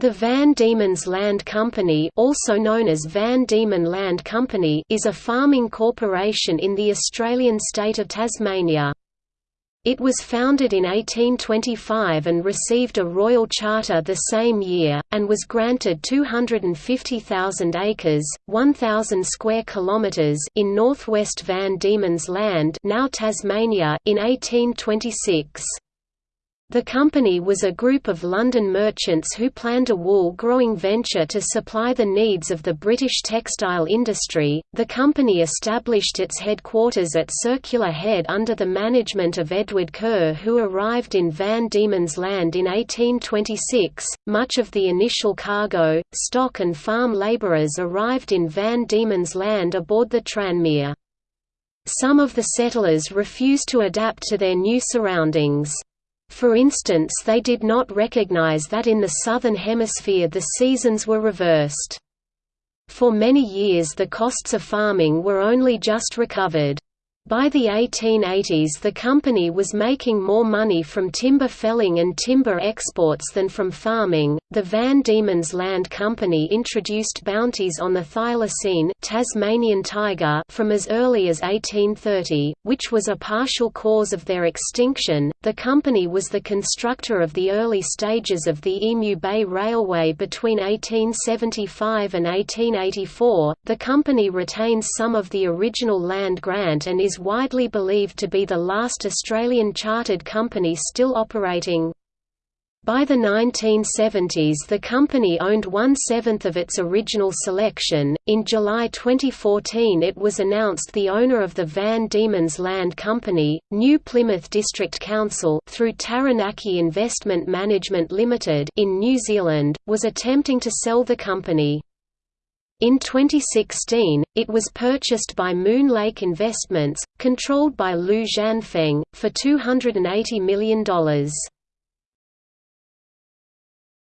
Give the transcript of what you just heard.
The Van Diemen's Land Company also known as Van Diemen Land Company is a farming corporation in the Australian state of Tasmania. It was founded in 1825 and received a royal charter the same year, and was granted 250,000 acres 1,000 square kilometres in northwest Van Diemen's Land now Tasmania in 1826. The company was a group of London merchants who planned a wool growing venture to supply the needs of the British textile industry. The company established its headquarters at Circular Head under the management of Edward Curr, who arrived in Van Diemen's Land in 1826. Much of the initial cargo, stock, and farm labourers arrived in Van Diemen's Land aboard the Tranmere. Some of the settlers refused to adapt to their new surroundings. For instance they did not recognize that in the Southern Hemisphere the seasons were reversed. For many years the costs of farming were only just recovered. By the 1880s the company was making more money from timber felling and timber exports than from farming. The Van Diemen's Land Company introduced bounties on the thylacine Tasmanian tiger from as early as 1830, which was a partial cause of their extinction. The company was the constructor of the early stages of the Emu Bay Railway between 1875 and 1884. The company retains some of the original land grant and is widely believed to be the last Australian chartered company still operating. By the 1970s, the company owned one seventh of its original selection. In July 2014, it was announced the owner of the Van Diemen's Land Company, New Plymouth District Council, through Taranaki Investment Management Limited in New Zealand, was attempting to sell the company. In 2016, it was purchased by Moon Lake Investments, controlled by Lu Xianfeng, for $280 million.